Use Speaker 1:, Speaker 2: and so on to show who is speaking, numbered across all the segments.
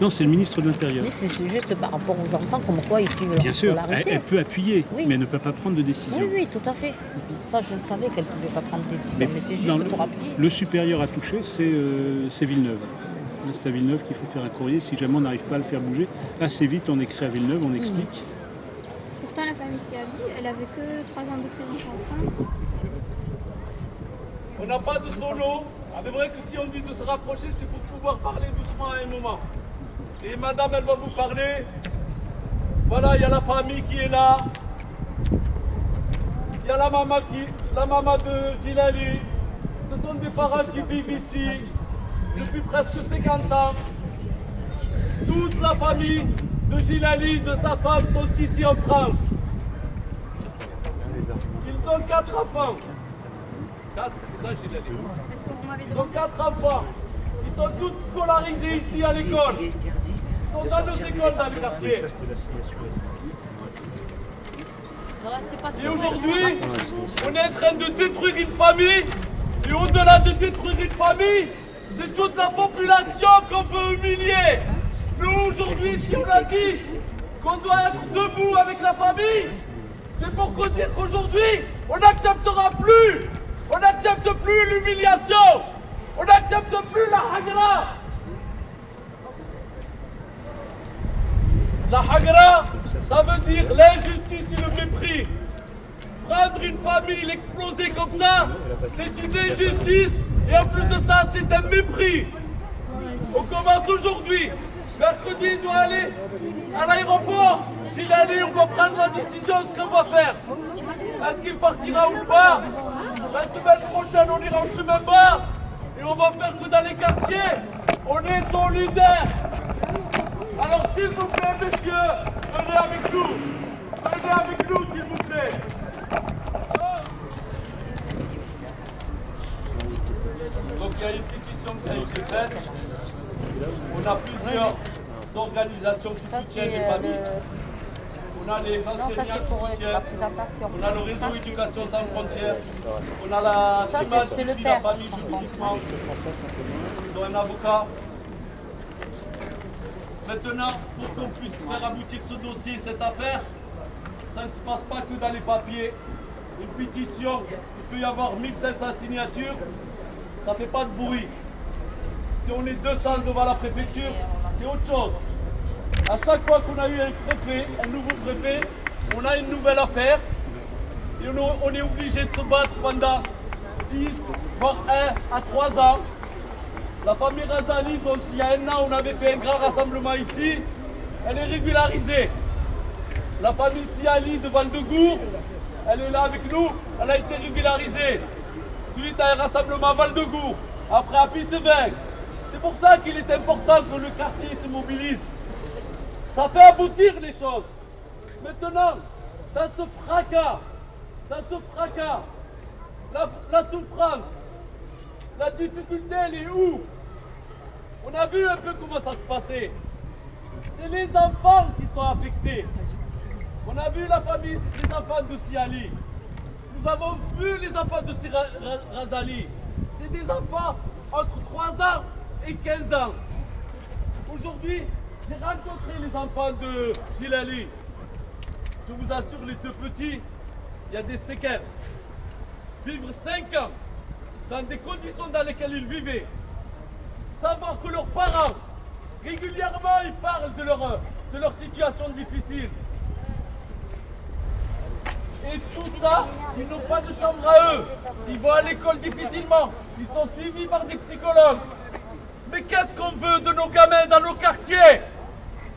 Speaker 1: Non, c'est le ministre de l'Intérieur.
Speaker 2: Mais c'est juste par rapport aux enfants, comme quoi ils suivent leur
Speaker 1: Bien sûr, elle, peut appuyer,
Speaker 2: Oui.
Speaker 1: mais elle ne peut pas prendre de décision.
Speaker 2: Oui, oui, tout à fait. Ça, je le savais qu'elle ne pouvait pas prendre de décision, mais, c'est juste
Speaker 1: le-
Speaker 2: pour appuyer.
Speaker 1: Le supérieur à toucher, c'est euh, c'est Villeneuve. Là, C'est à Villeneuve qu'il faut faire un courrier si jamais on n'arrive pas à le faire bouger. Assez vite, on écrit à Villeneuve, on explique.
Speaker 3: Pourtant, la famille Siali, elle avait que 3 ans de présence en France.
Speaker 4: On n'a pas de solo. C'est vrai que si on dit de se rapprocher, c'est pour pouvoir parler doucement à un moment. Et madame, elle va vous parler. Voilà, il y a la famille qui est là. Il y a la maman qui, la maman de Gilali. Ce sont des parents qui vivent ici depuis presque 50 ans. Toute la famille de Gilali, de sa femme, sont ici en France. Ils ont quatre enfants. Quatre, c'est ça Gilali
Speaker 3: C'est ce que vous m'avez
Speaker 4: ils ont quatre enfants. Ils sont tous scolarisés ici à l'école. Ils sont dans nos écoles dans le quartier. Et aujourd'hui, on est en train de détruire une famille. Et au-delà de détruire une famille, c'est toute la population qu'on veut humilier. Nous, aujourd'hui, si on a dit qu'on doit être debout avec la famille, c'est pour qu'on dire qu'aujourd'hui, on n'acceptera plus. On n'accepte plus l'humiliation. On n'accepte plus la hagra. La hagra, ça veut dire l'injustice et le mépris. Prendre une famille, l'exploser comme ça, c'est une injustice. Et en plus de ça, c'est un mépris. On commence aujourd'hui. Mercredi, il doit aller à l'aéroport. S'il allait, on va prendre la décision ce qu'on va faire. Est-ce qu'il partira ou pas? La semaine prochaine, on ira en chemin bas. Et on va faire que dans les quartiers, on est solidaires. Alors s'il vous plaît, messieurs, venez avec nous. Venez avec nous, s'il vous plaît. Donc il y a une pétition qui a été faite. On a plusieurs organisations qui soutiennent les
Speaker 2: euh,
Speaker 4: familles. On a les
Speaker 2: Non, ça,
Speaker 4: enseignants
Speaker 2: c'est
Speaker 4: qui
Speaker 2: pour euh,
Speaker 4: soutiennent.
Speaker 2: la présentation.
Speaker 4: On a le réseau
Speaker 2: Ça,
Speaker 4: Éducation sans frontières. On a la
Speaker 2: Ça,
Speaker 4: CIMAD qui
Speaker 2: le père,
Speaker 4: la famille juridiquement. Ils ont un avocat. Maintenant, pour qu'on puisse faire aboutir ce dossier, cette affaire, ça ne se passe pas que dans les papiers. Une pétition, il peut y avoir 1500 signatures, ça ne fait pas de bruit. Si on est 200 devant la préfecture, c'est autre chose. À chaque fois qu'on a eu un préfet, un nouveau préfet, on a une nouvelle affaire. Et on, est obligé de se battre pendant 6, voire 1 à 3 ans. La famille Razali, donc il y a un an, on avait fait un grand rassemblement ici. Elle est régularisée. La famille Siali de Val-de-Gour, elle est là avec nous. Elle a été régularisée suite à un rassemblement à Val-de-Gour. Après à Pissevin. C'est pour ça qu'il est important que le quartier se mobilise. Ça fait aboutir les choses. Maintenant, dans ce fracas, dans ce fracas, la, souffrance, la difficulté, elle est où? On a vu un peu comment ça se passait. C'est les enfants qui sont affectés. On a vu la famille, les enfants de Siali. Nous avons vu les enfants de Razali. C'est des enfants entre 3 ans et 15 ans. Aujourd'hui, j'ai rencontré les enfants de Gilali. Je vous assure, les deux petits, il y a des séquelles. Vivre 5 ans dans des conditions dans lesquelles ils vivaient. Savoir que leurs parents, régulièrement, ils parlent de leur, de leur situation difficile. Et tout ça, ils n'ont pas de chambre à eux. Ils vont à l'école difficilement. Ils sont suivis par des psychologues. Mais qu'est-ce qu'on veut de nos gamins dans nos quartiers?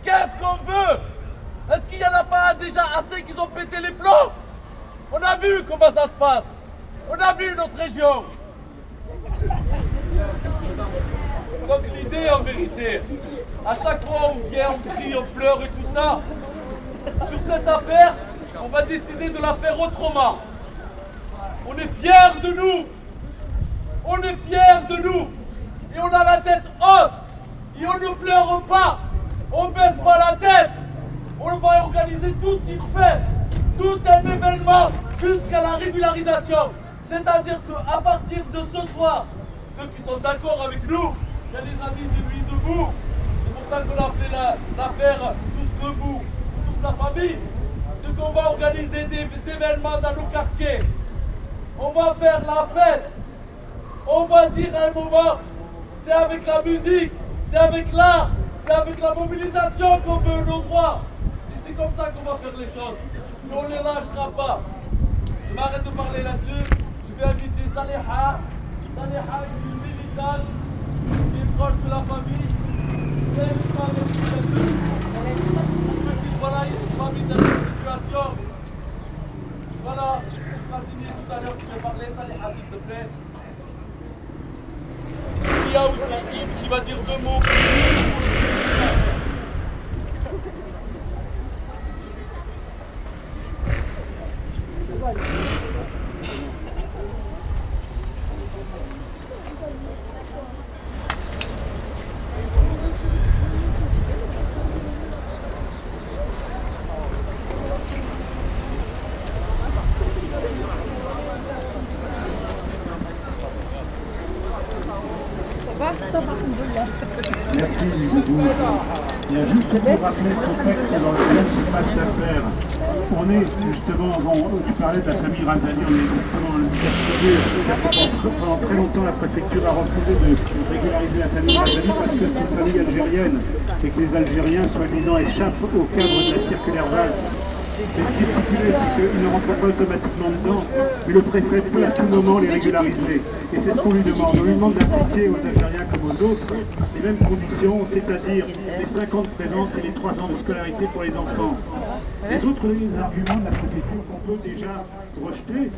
Speaker 4: Qu'est-ce qu'on veut? Est-ce qu'il n'y en a pas déjà assez qu'ils ont pété les plombs? On a vu comment ça se passe. On a vu notre région. Donc l'idée en vérité, à chaque fois on vient, on crie, on pleure et tout ça, sur cette affaire, on va décider de la faire autrement. On est fiers de nous. On est fiers de nous. Et on a la tête haute. Et on ne pleure pas. On baisse pas la tête. On va organiser toute une fête, tout un événement jusqu'à la régularisation. C'est-à-dire qu'à partir de ce soir, ceux qui sont d'accord avec nous, il y a les amis de Nuit debout. C'est pour ça qu'on a appelé l'affaire Tous debout, toute la famille. C'est qu'on va organiser des événements dans nos quartiers. On va faire la fête. On va dire un moment, c'est avec la musique, c'est avec l'art, c'est avec la mobilisation qu'on veut nos droits. Et c'est comme ça qu'on va faire les choses. Mais on ne les lâchera pas. Je m'arrête de parler là-dessus. Je vais inviter Saliha. Saliha est une militante qui est proche de la famille. C'est une femme Voilà, il y a une famille dans cette situation. Voilà, tu seras signé tout à l'heure, tu veux parler, Saliha, s'il te plaît. Il y a aussi Yves qui va dire deux mots.
Speaker 5: Merci, Il y a juste pour rappeler le contexte dans lequel se passe l'affaire. On est justement, bon, tu parlais de la famille Razali, on est exactement le Pendant très longtemps, la préfecture a refusé de régulariser la famille Razali parce que c'est une famille algérienne et que les Algériens, soi-disant, échappent au cadre de la circulaire Valls. Et ce qui est stipulé, c'est qu'ils ne rentrent pas automatiquement dedans, mais le préfet peut à tout moment les régulariser. Et c'est ce qu'on lui demande. On lui demande d'appliquer aux Algériens comme aux autres les mêmes conditions, c'est-à-dire les 50 présences et les 3 ans de scolarité pour les enfants. Les autres arguments de la préfecture qu'on peut déjà rejeter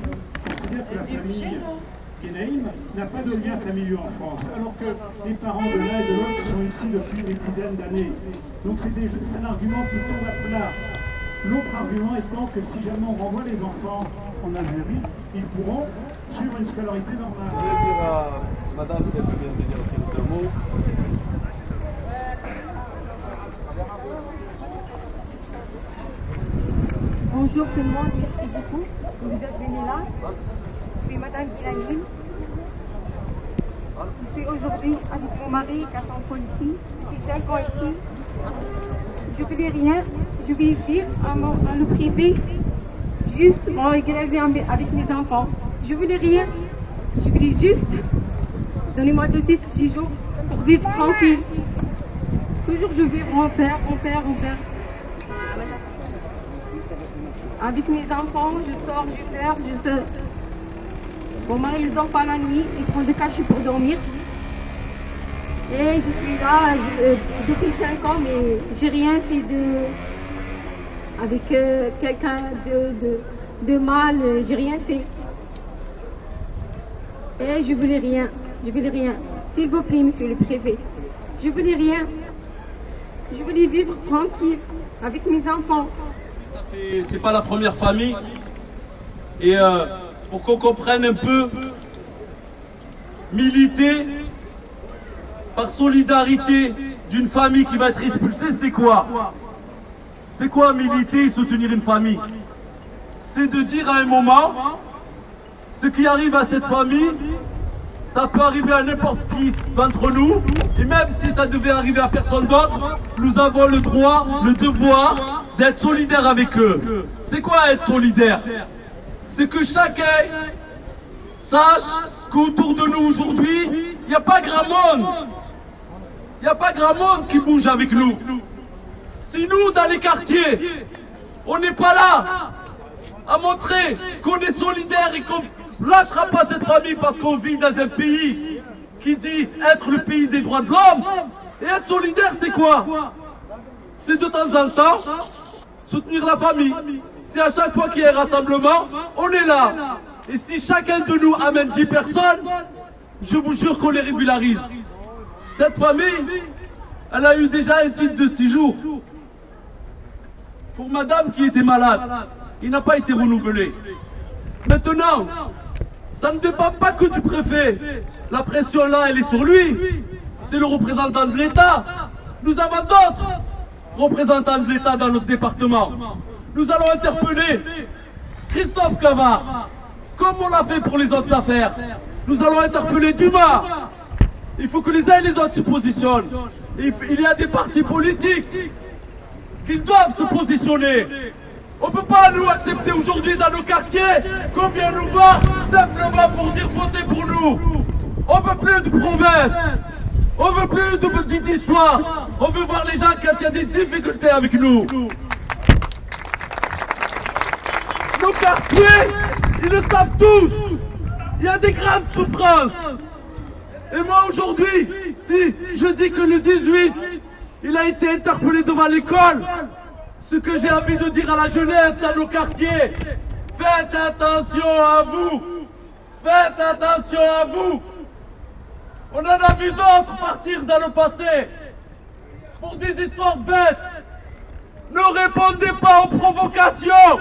Speaker 5: considèrent que la famille Kenaïm n'a pas de lien familial en France, alors que les parents de l'un et de l'autre sont ici depuis des dizaines d'années. Donc c'est un argument qui à plat. L'autre argument étant que si jamais on renvoie les enfants en Algérie, ils pourront suivre une scolarité normale.
Speaker 4: Je vais dire à madame si elle veut bien venir quelques mots.
Speaker 6: Bonjour tout le monde, merci beaucoup. Vous êtes venus là. Je suis madame Gilaline. Je suis aujourd'hui avec mon mari, 4 ans ici. Je suis 5 ans ici. Je voulais rien je vais vivre à, le privé, juste me régulariser avec mes enfants. Je voulais rien. Je voulais juste, donnez-moi deux titres, jours pour vivre tranquille. Toujours je vis en père, en père, en père. Avec mes enfants, je sors, je perds, je sors. Mon mari ne dort pas la nuit, il prend des cachets pour dormir. Et je suis là euh, depuis 5 ans, mais j'ai rien fait de, avec euh, quelqu'un de, de, mal, euh, j'ai rien fait. Et je voulais rien, je voulais rien. S'il vous plaît, monsieur le préfet, je voulais rien. Je voulais vivre tranquille avec mes enfants.
Speaker 4: C'est pas la première famille. Et euh, pour qu'on comprenne un peu, militer par solidarité d'une famille qui va être expulsée, c'est quoi? C'est quoi militer et soutenir une famille? C'est de dire à un moment, ce qui arrive à cette famille, ça peut arriver à n'importe qui d'entre nous, et même si ça devait arriver à personne d'autre, nous avons le droit, le devoir d'être solidaires avec eux. C'est quoi être solidaire? C'est que chacun sache qu'autour de nous aujourd'hui, il n'y a pas grand monde. Il n'y a pas grand monde qui bouge avec nous. Si nous, dans les quartiers, on n'est pas là à montrer qu'on est solidaire et qu'on ne lâchera pas cette famille parce qu'on vit dans un pays qui dit être le pays des droits de l'homme, et être solidaire, c'est quoi? C'est de temps en temps soutenir la famille. C'est à chaque fois qu'il y a un rassemblement, on est là. Et si chacun de nous amène 10 personnes, je vous jure qu'on les régularise. Cette famille, elle a eu déjà un titre de 6 jours pour madame qui était malade. Il n'a pas été renouvelé. Maintenant, ça ne dépend pas que du préfet. La pression là, elle est sur lui. C'est le représentant de l'État. Nous avons d'autres représentants de l'État dans notre département. Nous allons interpeller Christophe Cavard, comme on l'a fait pour les autres affaires. Nous allons interpeller Dumas. Il faut que les uns et les autres se positionnent. Il y a des partis politiques qui doivent se positionner. On ne peut pas nous accepter aujourd'hui dans nos quartiers qu'on vienne nous voir simplement pour dire votez pour nous. On veut plus de promesses. On veut plus de petites histoires. On veut voir les gens quand il y a des difficultés avec nous. Nos quartiers, ils le savent tous. Il y a des grandes souffrances. Et moi aujourd'hui, si je dis que le 18, il a été interpellé devant l'école, ce que j'ai envie de dire à la jeunesse dans nos quartiers, faites attention à vous. Faites attention à vous. On en a vu d'autres partir dans le passé pour des histoires bêtes. Ne répondez pas aux provocations.